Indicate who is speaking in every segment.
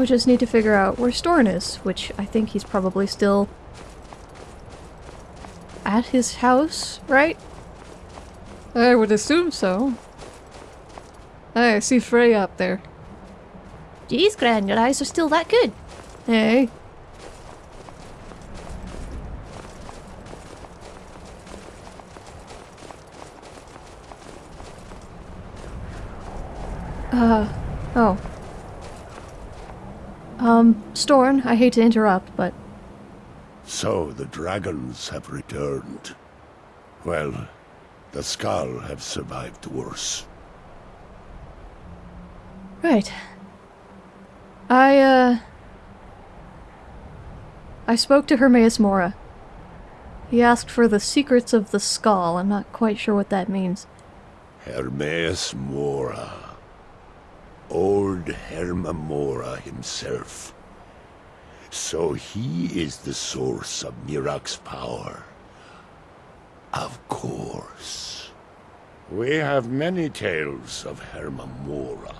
Speaker 1: we just need to figure out where Storn is, which I think he's probably still at his house, right? I would assume so. I see Frea up there.
Speaker 2: Geez, Gran, your eyes are still that good.
Speaker 1: Hey. Uh, oh. Um, Storn, I hate to interrupt, but
Speaker 3: So the dragons have returned. Well, the Skaal have survived worse.
Speaker 1: Right. I, uh... I spoke to Hermaeus Mora. He asked for the secrets of the Skaal. I'm not quite sure what that means.
Speaker 3: Hermaeus Mora. Old Herma-Mora himself. So he is the source of Miraak's power. Of course. We have many tales of Herma-Mora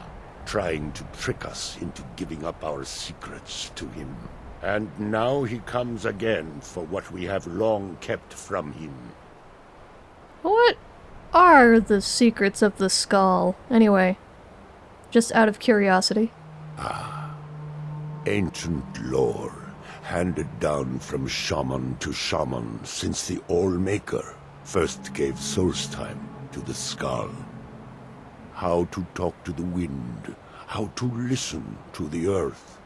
Speaker 3: trying to trick us into giving up our secrets to him. And now he comes again for what we have long kept from him.
Speaker 1: What are the secrets of the Skaal, anyway? Just out of curiosity. Ah.
Speaker 3: Ancient lore, handed down from shaman to shaman since the All-Maker first gave source time to the Skaal. How to talk to the wind, how to listen to the earth.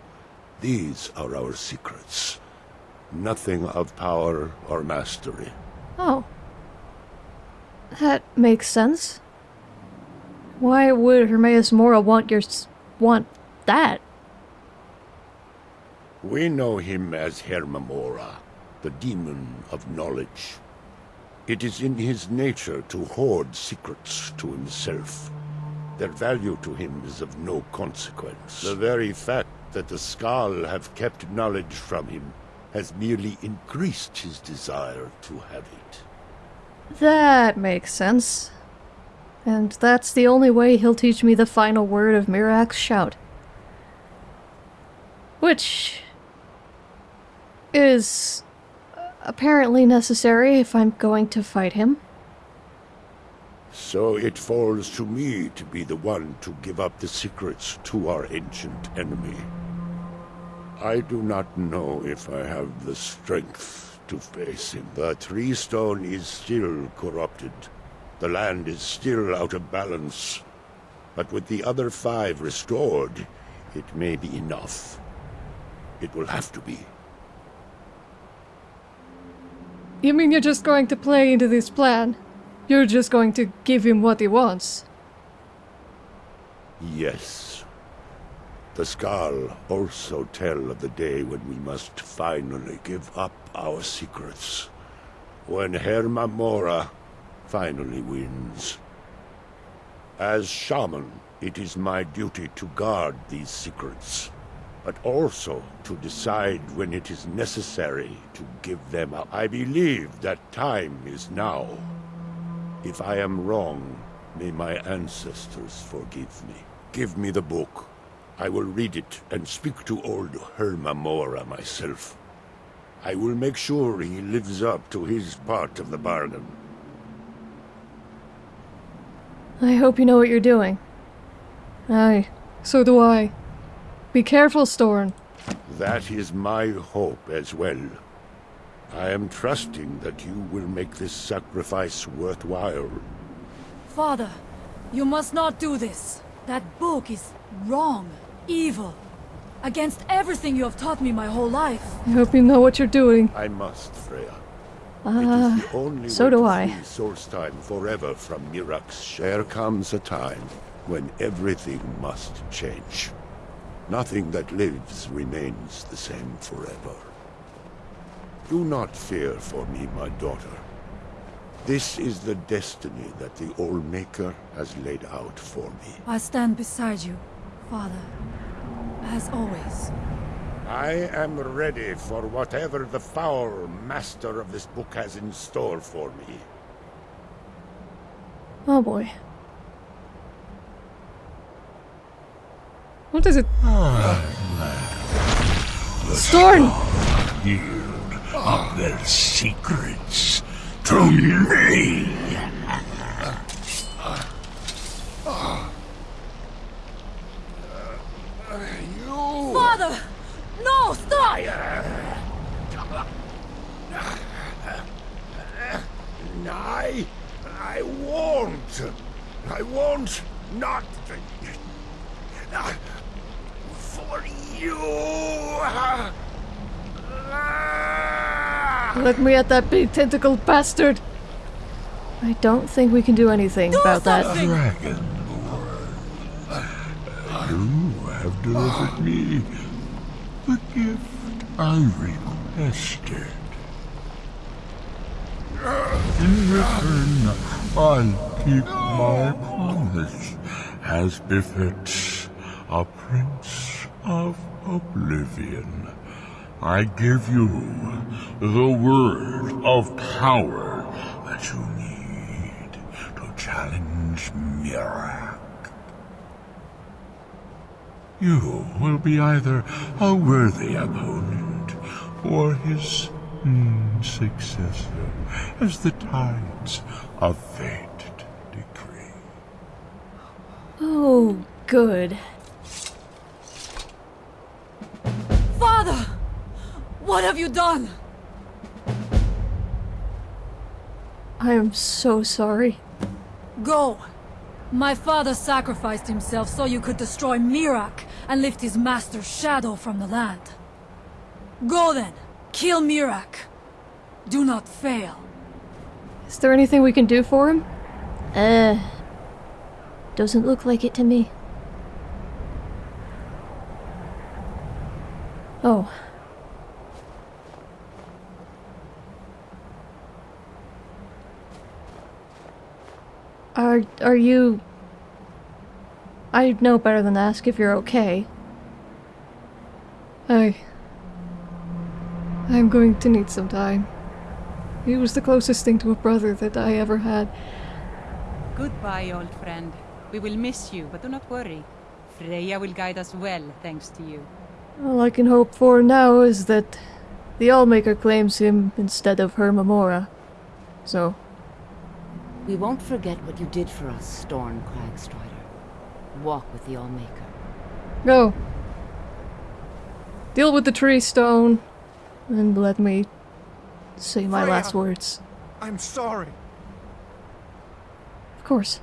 Speaker 3: These are our secrets. Nothing of power or mastery.
Speaker 1: Oh. That makes sense. Why would Hermaeus Mora want your want that?
Speaker 3: We know him as Herma-Mora, the demon of knowledge. It is in his nature to hoard secrets to himself. Their value to him is of no consequence. The very fact that the Skaal have kept knowledge from him has merely increased his desire to have it.
Speaker 1: That makes sense. And that's the only way he'll teach me the final word of Miraak's shout. Which is apparently necessary if I'm going to fight him.
Speaker 3: So it falls to me to be the one to give up the secrets to our ancient enemy. I do not know if I have the strength to face him. The Tree Stone is still corrupted. The land is still out of balance. But with the other five restored, it may be enough. It will have to be.
Speaker 1: You mean you're just going to play into this plan? You're just going to give him what he wants?
Speaker 3: Yes. The Skaal also tell of the day when we must finally give up our secrets. When Herma Mora finally wins. As shaman, it is my duty to guard these secrets, but also to decide when it is necessary to give them up. I believe that time is now. If I am wrong, may my ancestors forgive me. Give me the book. I will read it and speak to old Herma Mora myself. I will make sure he lives up to his part of the bargain.
Speaker 1: I hope you know what you're doing. Aye, so do I. Be careful, Storn.
Speaker 3: That is my hope as well. I am trusting that you will make this sacrifice worthwhile.
Speaker 4: Father, you must not do this. That book is wrong, evil, against everything you have taught me my whole life.
Speaker 1: I hope you know what you're doing.
Speaker 3: I must, Frea.
Speaker 1: Ah,
Speaker 3: it is the only
Speaker 1: so do I.
Speaker 3: Source Time forever from Miraak's share. There comes a time when everything must change. Nothing that lives remains the same forever. Do not fear for me, my daughter. This is the destiny that the All-Maker has laid out for me.
Speaker 4: I stand beside you, Father, as always.
Speaker 3: I am ready for whatever the foul master of this book has in store for me.
Speaker 1: Oh boy. What is it? Storn!
Speaker 5: yield of their secrets to me.
Speaker 4: Father! No!
Speaker 3: I... I won't. I won't not... For you...
Speaker 1: Let me at that big tentacle bastard! I don't think we can do anything about that.
Speaker 4: something!
Speaker 5: Dragon you have delivered me the gift I requested. In return, I'll keep my promise as befits a prince of oblivion. I give you the word of power that you need to challenge Miraak. You will be either a worthy opponent or his mm, successor, as the tides of fate decree.
Speaker 1: Oh, good.
Speaker 4: Father! What have you done?
Speaker 1: I am so sorry.
Speaker 4: Go! My father sacrificed himself so you could destroy Miraak and lift his master's shadow from the land. Go then! Kill Miraak! Do not fail.
Speaker 1: Is there anything we can do for him?
Speaker 2: Uh. Doesn't look like it to me.
Speaker 1: Oh. Are are you I know better than to ask if you're okay. I I'm going to need some time. He was the closest thing to a brother that I ever had.
Speaker 6: Goodbye, old friend. We will miss you, but do not worry. Frea will guide us well, thanks to you.
Speaker 1: All I can hope for now is that the Allmaker claims him instead of Herma-Mora. So,
Speaker 7: We won't forget what you did for us, Storn Crag-Strider. Walk with the Allmaker.
Speaker 1: go. Deal with the tree stone, and let me say my last words.
Speaker 8: I'm sorry.
Speaker 1: Of course.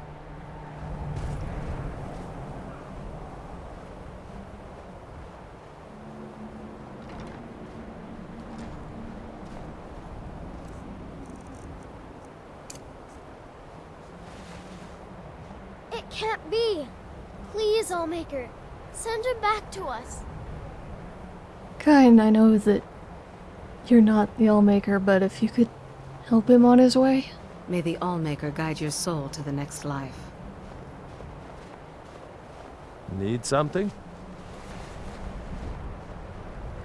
Speaker 9: It can't be. Please, Allmaker, send him back to us.
Speaker 1: Kyne, I know that you're not the Allmaker, but if you could help him on his way?
Speaker 7: May the Allmaker guide your soul to the next life.
Speaker 10: Need something?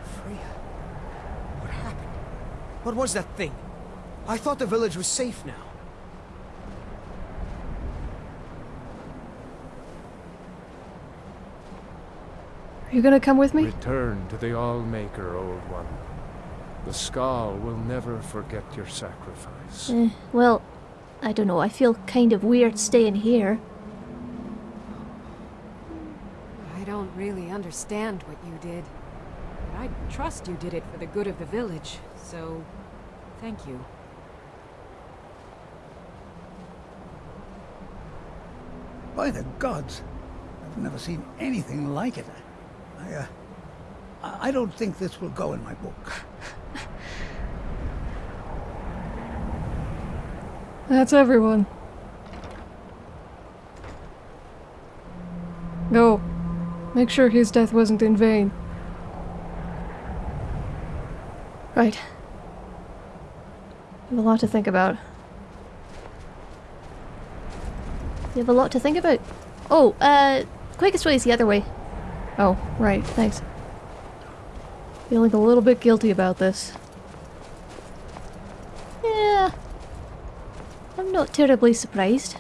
Speaker 8: Frea. What happened? What was that thing? I thought the village was safe now.
Speaker 1: Are you gonna come with me?
Speaker 10: Return to the Allmaker, old one. The Skaal will never forget your sacrifice.
Speaker 2: Eh, well, I don't know. I feel kind of weird staying here.
Speaker 11: I don't really understand what you did. But I trust you did it for the good of the village, so thank you.
Speaker 12: By the gods, I've never seen anything like it. I, uh, I I don't think this will go in my book.
Speaker 1: That's everyone. Go. Make sure his death wasn't in vain. Right. I have a lot to think about.
Speaker 2: You have a lot to think about. Oh, uh, quickest way is the other way.
Speaker 1: Oh, right, thanks. Feeling a little bit guilty about this.
Speaker 2: Yeah. I'm not terribly surprised.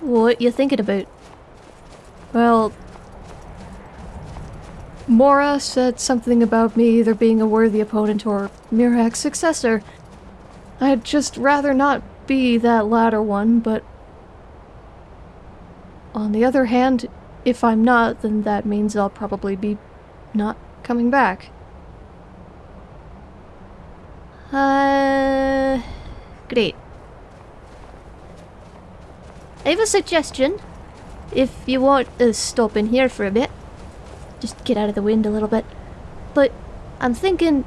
Speaker 2: What you thinking about?
Speaker 1: Well, Mora said something about me either being a worthy opponent or Miraak's successor. I'd just rather not be that latter one, but on the other hand, if I'm not, then that means I'll probably be not coming back.
Speaker 2: Uh, great. I have a suggestion. If you want to stop in here for a bit. Just get out of the wind a little bit. But I'm thinking...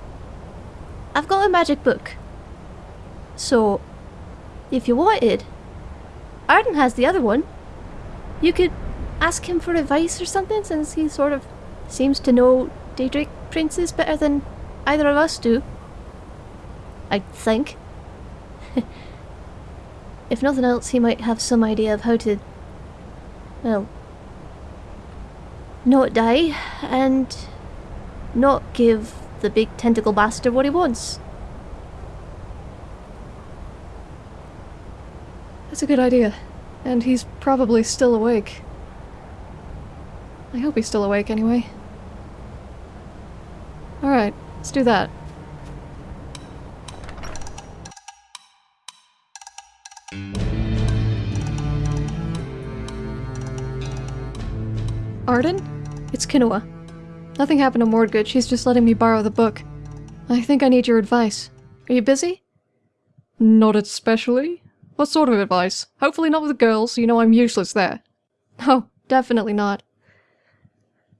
Speaker 2: I've got a magic book. So, if you wanted, Arden has the other one. You could ask him for advice or something since he sort of seems to know Daedric princes better than either of us do. I think. if nothing else, he might have some idea of how to, well, not die and not give the big tentacle bastard what he wants.
Speaker 1: That's a good idea. And he's probably still awake. I hope he's still awake anyway. Alright, let's do that. Arden? It's Kinoa. Nothing happened to Mordgood, she's just letting me borrow the book. I think I need your advice. Are you busy?
Speaker 13: Not especially. What sort of advice? Hopefully not with the girls, you know I'm useless there.
Speaker 1: Oh, definitely not.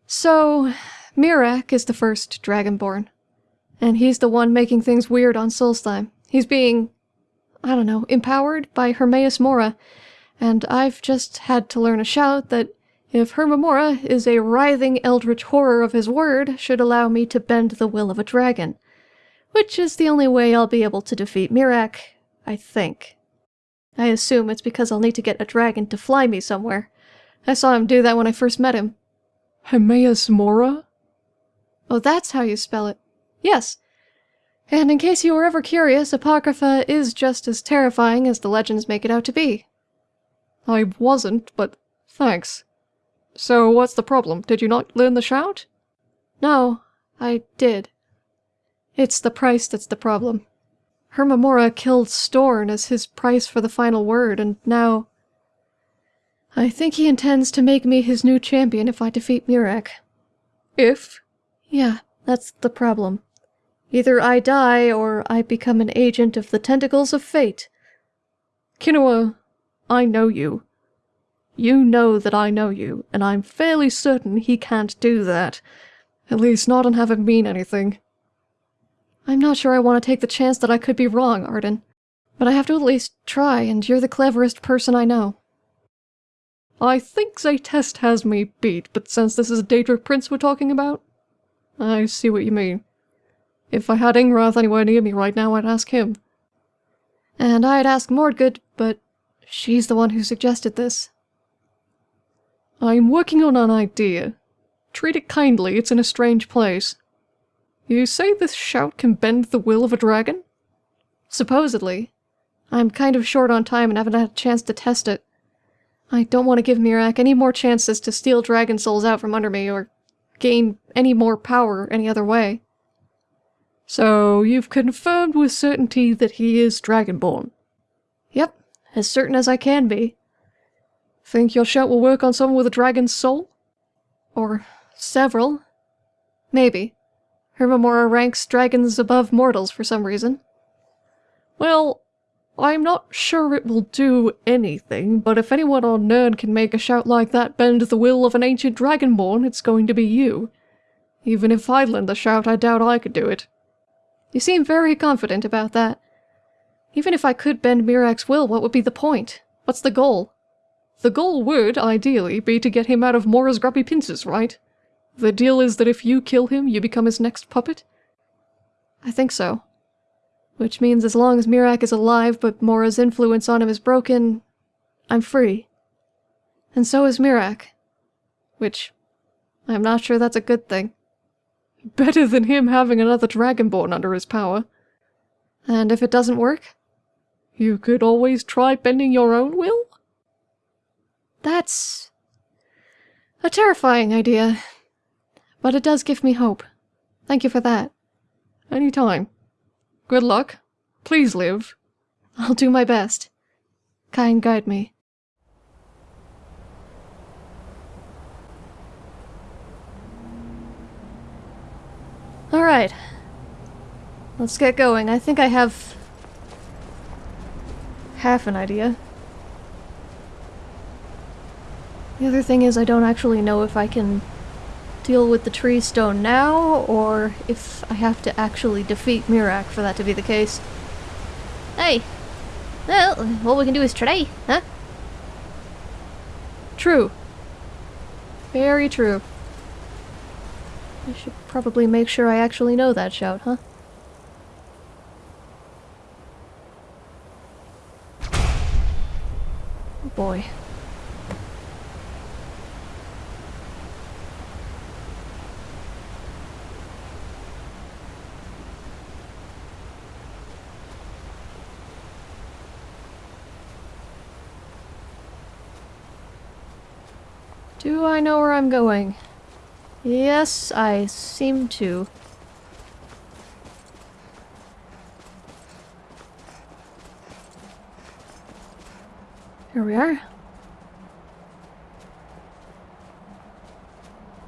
Speaker 1: So, Miraak is the first Dragonborn. And he's the one making things weird on Solstheim. He's being, I don't know, empowered by Hermaeus Mora. And I've just had to learn a shout that if Hermaeus is a writhing eldritch horror of his word, should allow me to bend the will of a dragon. Which is the only way I'll be able to defeat Miraak, I think. I assume it's because I'll need to get a dragon to fly me somewhere. I saw him do that when I first met him.
Speaker 13: Hermaeus Mora?
Speaker 1: Oh, that's how you spell it. Yes. And in case you were ever curious, Apocrypha is just as terrifying as the legends make it out to be.
Speaker 13: I wasn't, but thanks. So what's the problem? Did you not learn the shout?
Speaker 1: No, I did. It's the price that's the problem. Hermaeus killed Storn as his price for the final word, and now... I think he intends to make me his new champion if I defeat Miraak.
Speaker 13: If?
Speaker 1: Yeah, that's the problem. Either I die, or I become an agent of the tentacles of fate.
Speaker 13: Kinoa, I know you. You know that I know you, and I'm fairly certain he can't do that. At least not and have it mean anything.
Speaker 1: I'm not sure I want to take the chance that I could be wrong, Arden. But I have to at least try, and you're the cleverest person I know.
Speaker 13: I think Zaytest has me beat, but since this is a Daedric Prince we're talking about, I see what you mean. If I had Ingrath anywhere near me right now, I'd ask him.
Speaker 1: And I'd ask Mordgood, but she's the one who suggested this.
Speaker 13: I'm working on an idea. Treat it kindly, it's in a strange place. You say this shout can bend the will of a dragon?
Speaker 1: Supposedly. I'm kind of short on time and haven't had a chance to test it. I don't want to give Miraak any more chances to steal dragon souls out from under me or gain any more power any other way.
Speaker 13: So you've confirmed with certainty that he is dragonborn?
Speaker 1: Yep, as certain as I can be.
Speaker 13: Think your shout will work on someone with a dragon's soul?
Speaker 1: Or several. Maybe. Herma-Mora ranks dragons above mortals for some reason.
Speaker 13: Well, I'm not sure it will do anything, but if anyone on Nirn can make a shout like that bend the will of an ancient dragonborn, it's going to be you. Even if I lend the shout, I doubt I could do it.
Speaker 1: You seem very confident about that. Even if I could bend Miraak's will, what would be the point? What's the goal?
Speaker 13: The goal would, ideally, be to get him out of Mora's grubby pincers, right? The deal is that if you kill him, you become his next puppet?
Speaker 1: I think so. Which means as long as Miraak is alive but Mora's influence on him is broken, I'm free. And so is Miraak. Which, I'm not sure that's a good thing.
Speaker 13: Better than him having another Dragonborn under his power.
Speaker 1: And if it doesn't work?
Speaker 13: You could always try bending your own will?
Speaker 1: That's... A terrifying idea. But it does give me hope. Thank you for that.
Speaker 13: Anytime. Good luck. Please live.
Speaker 1: I'll do my best. Kyne guide me. Alright. Let's get going. I think I have half an idea. The other thing is I don't actually know if I can deal with the tree stone now, or if I have to actually defeat Miraak for that to be the case.
Speaker 2: Hey! Well, all we can do is try, huh?
Speaker 1: True. Very true. I should probably make sure I actually know that shout, huh? Oh boy. Do I know where I'm going? Yes, I seem to. Here we are.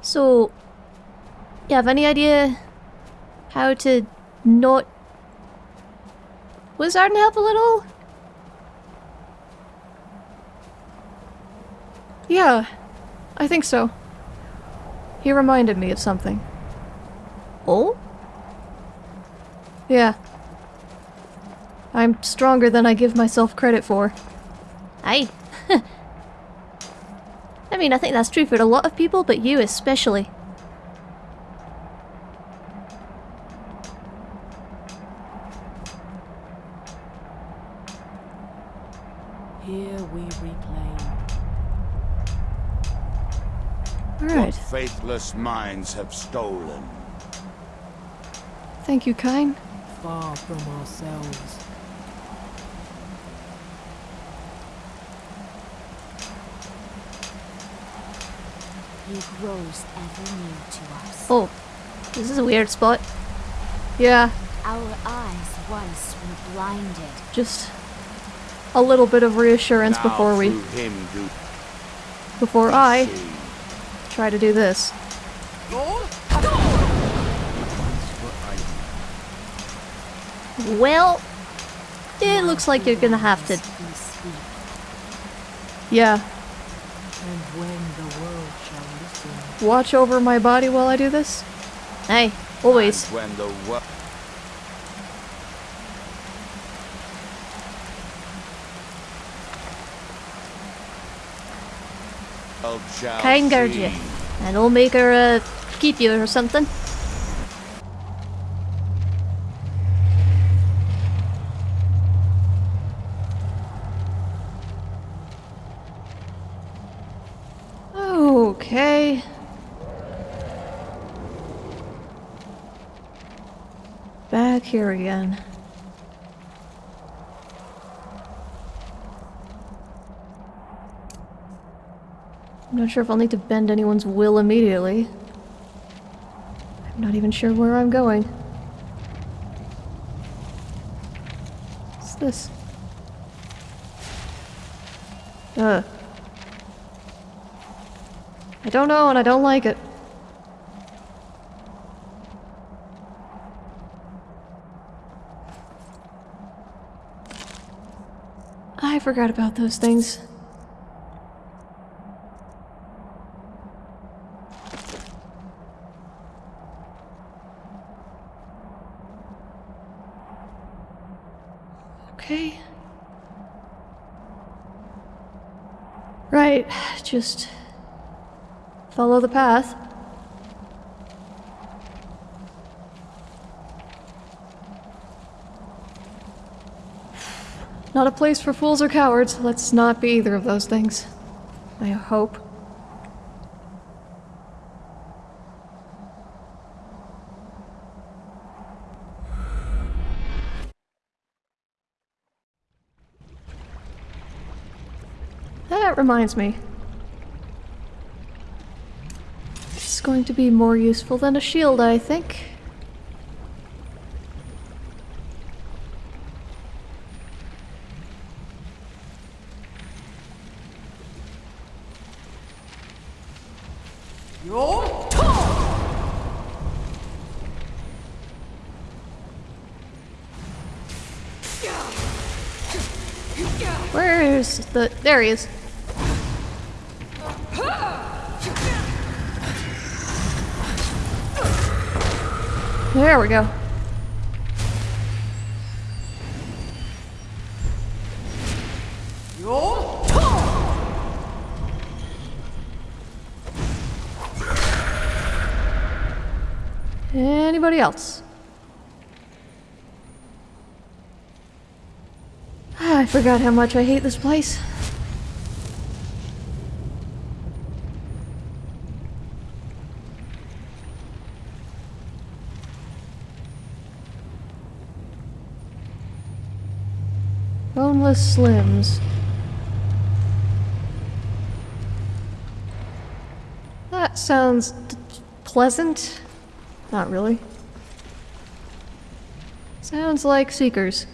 Speaker 2: So, you have any idea how to not was Arden help a little?
Speaker 1: Yeah, I think so. He reminded me of something.
Speaker 2: Oh?
Speaker 1: Yeah. I'm stronger than I give myself credit for.
Speaker 2: Aye. I mean, I think that's true for a lot of people, but you especially.
Speaker 7: Here we reclaim.
Speaker 1: Alright.
Speaker 3: What minds have stolen.
Speaker 1: Thank you, Kyne.
Speaker 7: Far from ourselves.
Speaker 9: He grows ever new to us.
Speaker 2: Oh, this is a weird spot.
Speaker 1: Yeah,
Speaker 9: Our eyes once were blinded.
Speaker 1: just a little bit of reassurance
Speaker 3: Now
Speaker 1: before we...
Speaker 3: him do
Speaker 1: Before I try to do this.
Speaker 2: Well, it looks like you're gonna have to.
Speaker 1: Yeah,
Speaker 7: And when the world shall listen.
Speaker 1: watch over my body while I do this.
Speaker 2: Hey, always.
Speaker 3: And when the wo-
Speaker 2: Kyne guard you. And I'll make her uh, keep you or something.
Speaker 1: Okay. Back here again. I'm not sure if I'll need to bend anyone's will immediately. I'm not even sure where I'm going. What's this? Uh. I don't know and I don't like it. I forgot about those things. Okay. Right, just follow the path. Not a place for fools or cowards. Let's not be either of those things. I hope. That reminds me. Going to be more useful than a shield, I think. Where's the... There he is. There we go. Anybody else? Ah, I forgot how much I hate this place. Boneless Limbs. That sounds pleasant. Not really. Sounds like Seekers.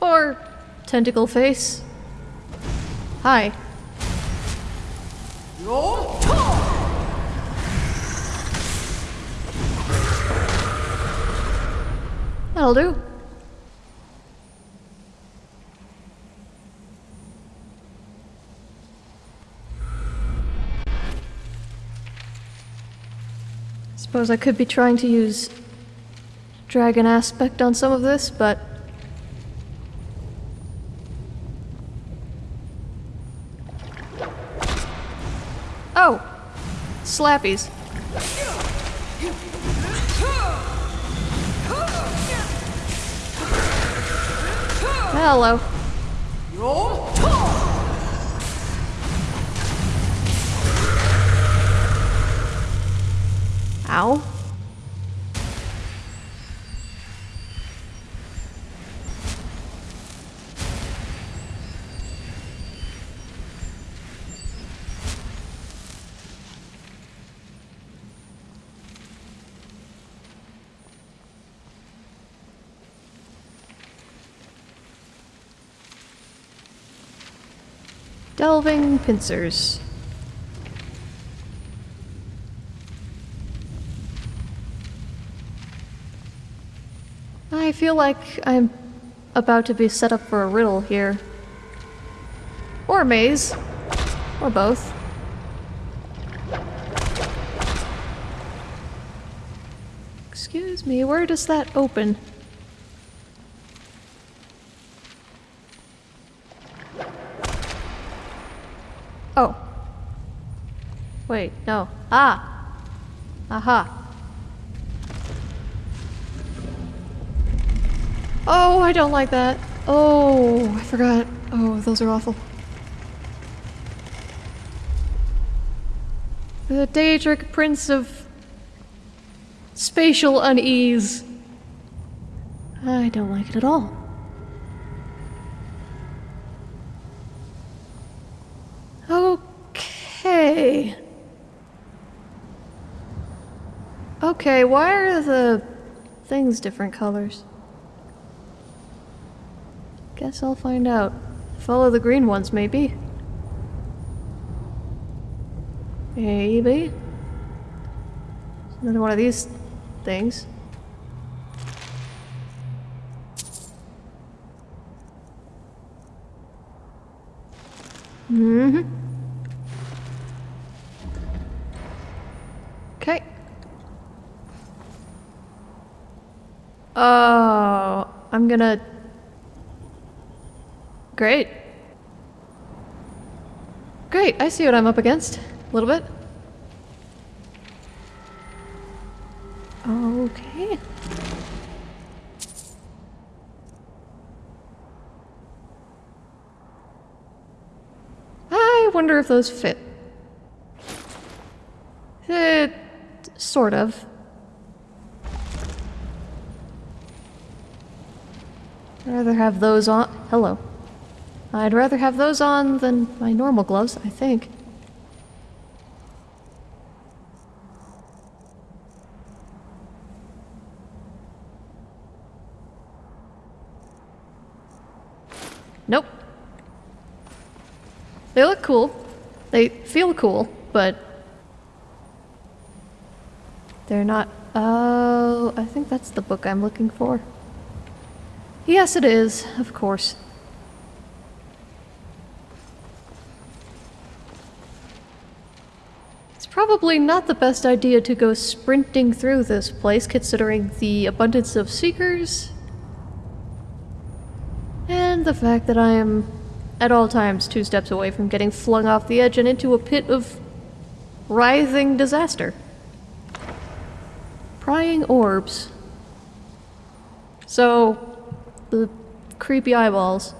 Speaker 1: Or Tentacle Face. Hi. That'll do. Suppose I could be trying to use dragon aspect on some of this, but Oh! Slappies. Hello. Ow. Delving pincers. I feel like I'm about to be set up for a riddle here. Or a maze. Or both. Excuse me, where does that open? Oh. Wait, no. Ah! Aha. Oh, I don't like that. Oh, I forgot. Oh, those are awful. The Daedric Prince of Spatial Unease. I don't like it at all. Okay. Okay, why are the things different colors? Guess I'll find out. Follow the green ones, maybe. Maybe. Another one of these things. Mm-hmm. Okay. Oh, I'm gonna... Great. Great, I see what I'm up against. A little bit. Okay. I wonder if those fit. Eh, sort of. I'd rather have those on- hello. I'd rather have those on than my normal gloves, I think. Nope. They look cool. They feel cool, but... They're not... Oh, I think that's the book I'm looking for. Yes, it is, of course. Probably not the best idea to go sprinting through this place considering the abundance of seekers and the fact that I am at all times two steps away from getting flung off the edge and into a pit of writhing disaster. Prying orbs. So, the creepy eyeballs.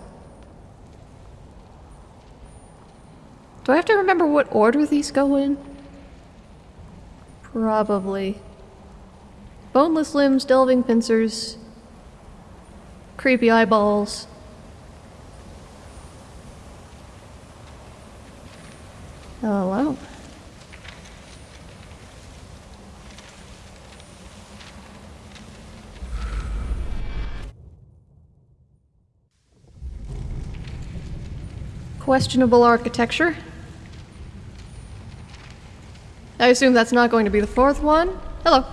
Speaker 1: Do I have to remember what order these go in? Probably. Boneless limbs, delving pincers, creepy eyeballs. Oh, Hello. Questionable architecture. I assume that's not going to be the fourth one. Hello.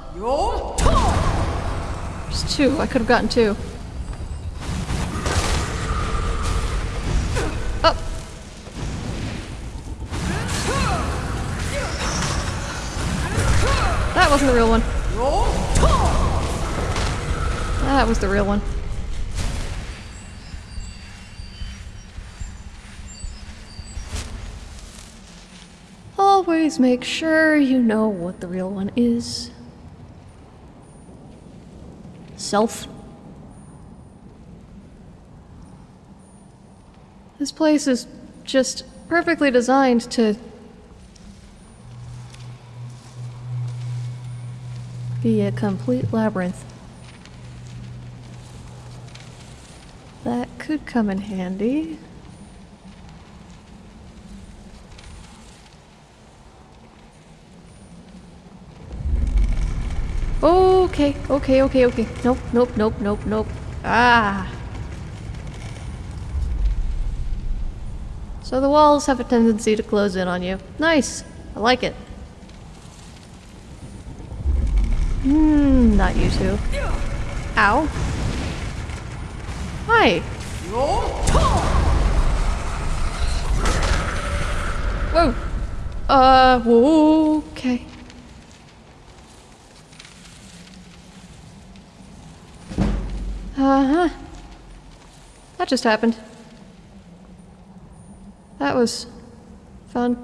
Speaker 1: There's two. I could have gotten two. Oh. That wasn't the real one. That was the real one. Make sure you know what the real one is. Self. This place is just perfectly designed to be a complete labyrinth. That could come in handy. Okay, okay, okay, okay. Nope, nope, nope, nope, nope. Ah. So the walls have a tendency to close in on you. Nice. I like it. Hmm, not you two. Ow. Hi. Whoa. Uh, whoa, okay. Uh-huh. That just happened. That was fun.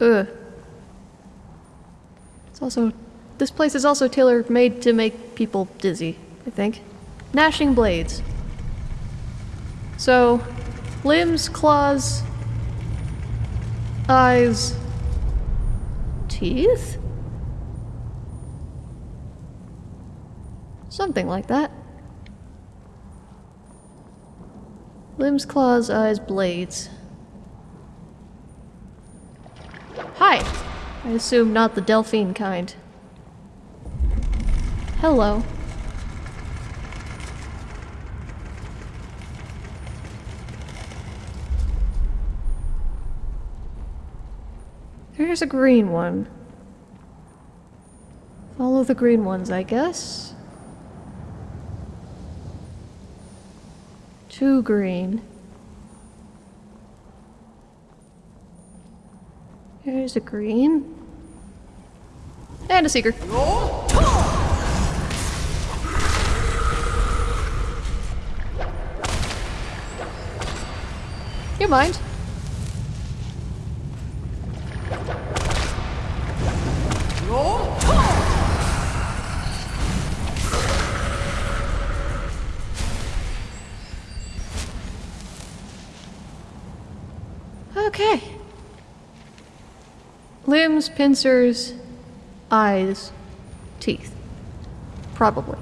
Speaker 1: Ugh. It's also... This place is also tailor-made to make people dizzy, I think. Gnashing blades. So, limbs, claws, eyes, teeth? Something like that. Limbs, claws, eyes, blades. Hi! I assume not the Delphine kind. Hello. There's a green one. Follow the green ones, I guess. Two green. There's a green. And a seeker. You mind? Limbs, pincers, eyes, teeth. Probably.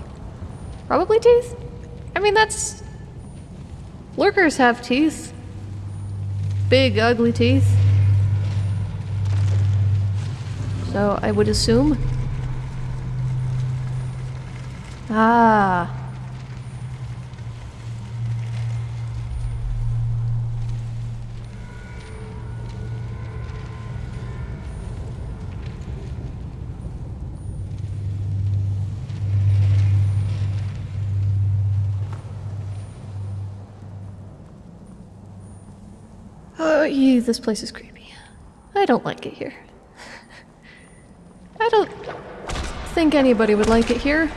Speaker 1: Probably teeth? I mean, that's... Lurkers have teeth. Big, ugly teeth. So, I would assume. Ah. This place is creepy. I don't like it here. I don't think anybody would like it here.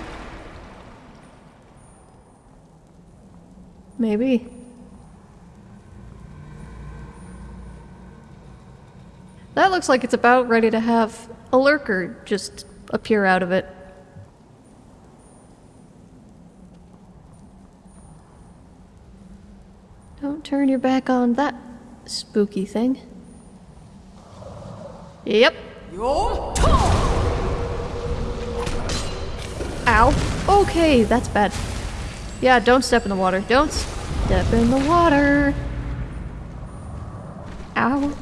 Speaker 1: Maybe. That looks like it's about ready to have a lurker just appear out of it. Don't turn your back on that spooky thing. Yep. Ow. Okay, that's bad. Yeah, don't step in the water. Don't step in the water. Ow.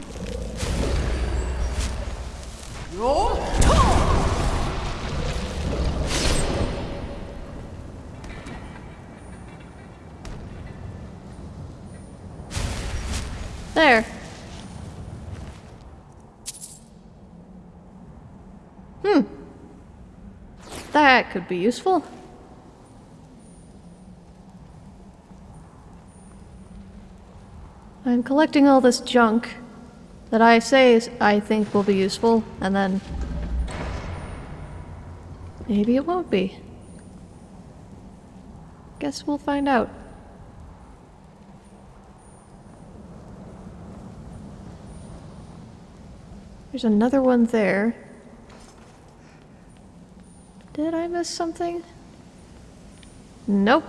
Speaker 1: There. Hmm. That could be useful. I'm collecting all this junk that I say is, I think will be useful, and then maybe it won't be. Guess we'll find out. There's another one there. Did I miss something? Nope.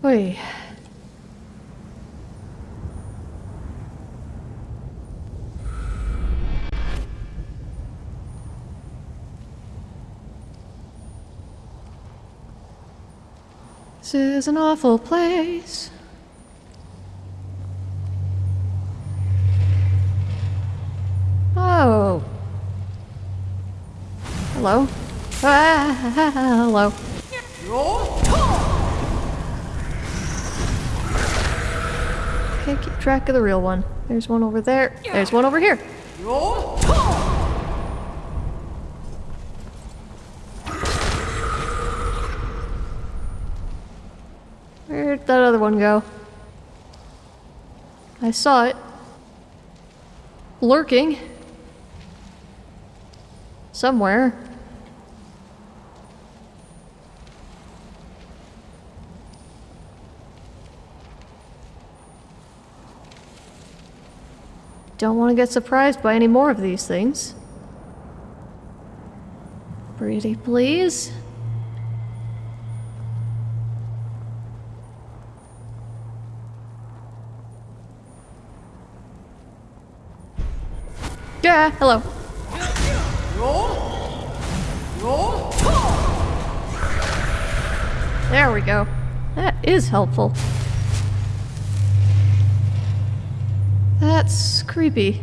Speaker 1: Wait. This is an awful place. Oh. Hello. Ah, hello. Okay, keep track of the real one. There's one over there. There's one over here. Where'd that other one go? I saw it. Lurking. Somewhere. Don't want to get surprised by any more of these things. Pretty please. Yeah, hello. There we go. That is helpful. That's creepy.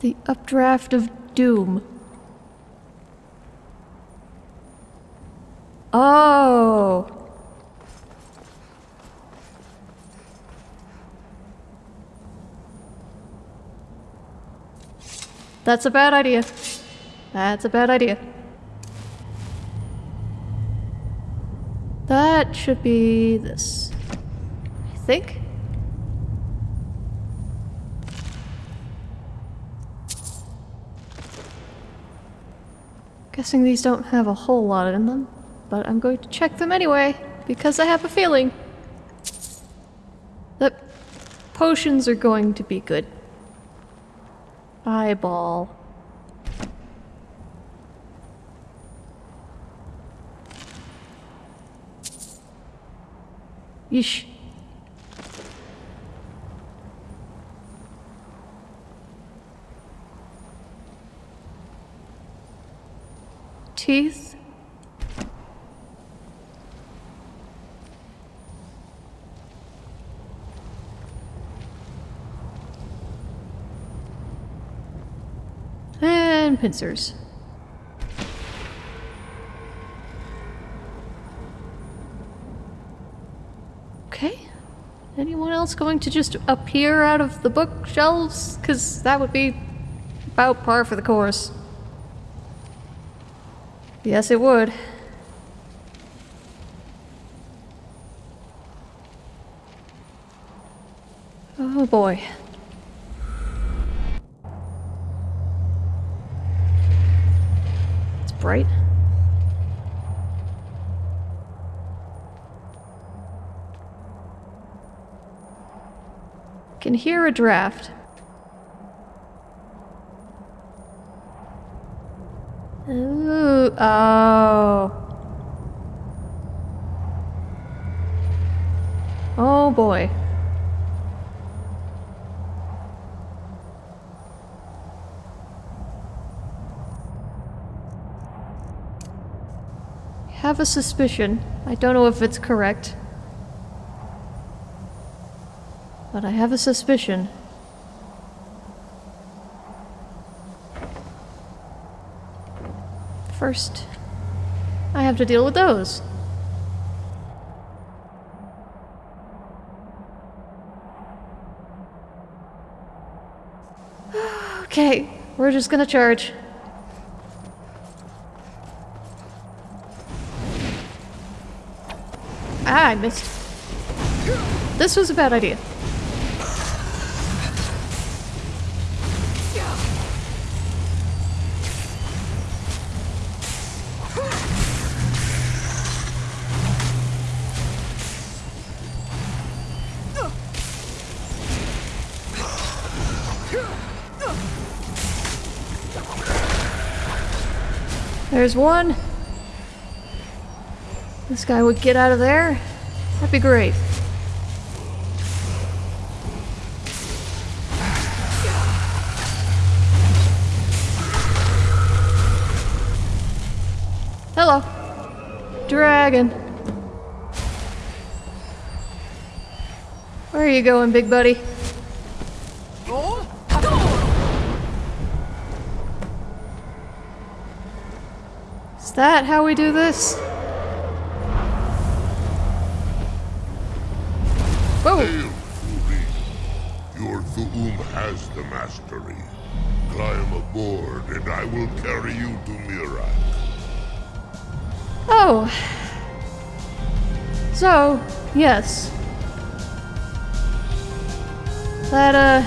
Speaker 1: The updraft of doom. Oh. That's a bad idea. That's a bad idea. That should be this. I think. Guessing these don't have a whole lot in them, but I'm going to check them anyway, because I have a feeling that potions are going to be good. Eyeball. Teeth. And pincers. Okay. Anyone else going to just appear out of the bookshelves? Because that would be about par for the course. Yes, it would. Oh boy. Can hear a draft. Ooh, oh. Oh boy. Have a suspicion. I don't know if it's correct. But I have a suspicion. First, I have to deal with those. okay, we're just gonna charge. Ah, I missed. This was a bad idea. There's one. This guy would get out of there. That'd be great. Hello. Dragon. Where are you going, big buddy? That how we do this? Whoa!
Speaker 14: Hail, thuri. Your Thu'um has the mastery. Climb aboard, and I will carry you to Miraak.
Speaker 1: Oh. So, yes. That, uh...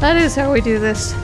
Speaker 1: That is how we do this.